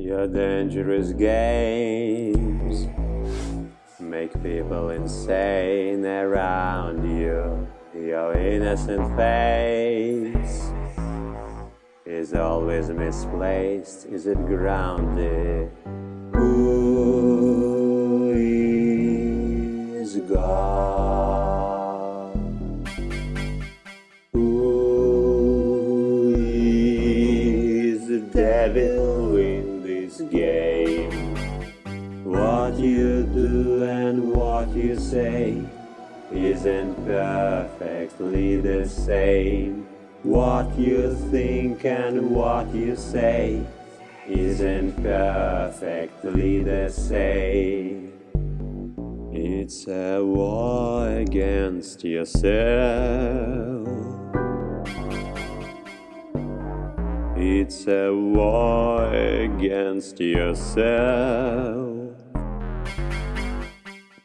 Your dangerous games make people insane around you. Your innocent face is always misplaced. Is it grounded? Who is God? Who is this game? What you do and what you say isn't perfectly the same. What you think and what you say isn't perfectly the same. It's a war against yourself. It's a war against yourself.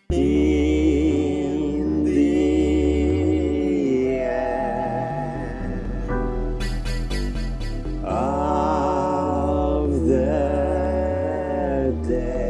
In the end of the day,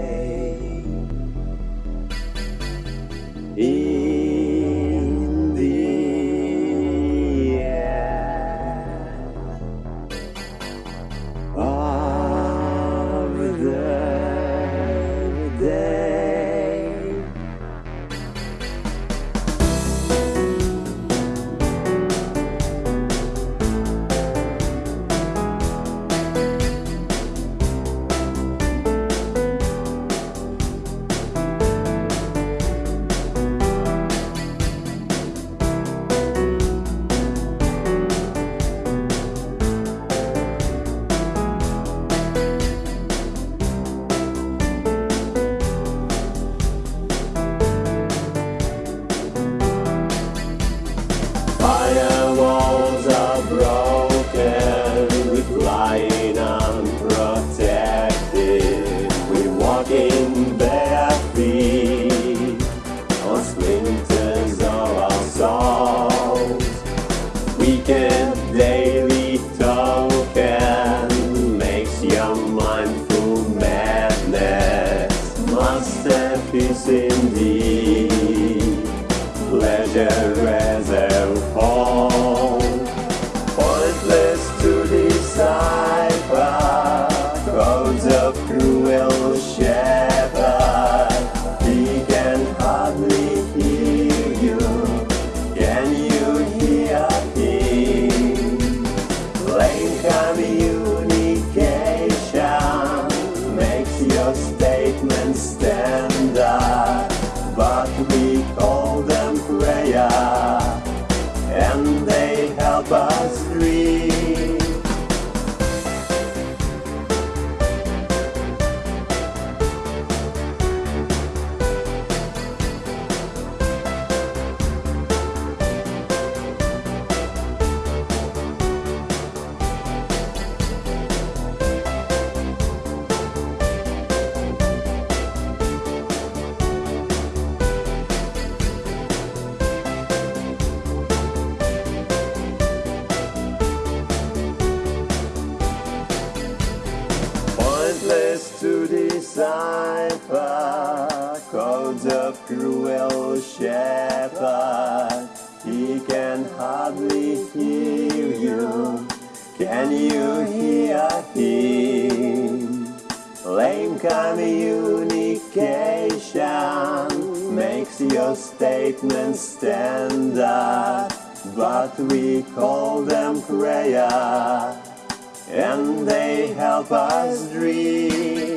and cruel shepherd. He can hardly hear you. Can you hear him? Lame communication makes your statement standard, but we call them prayer and they help us dream.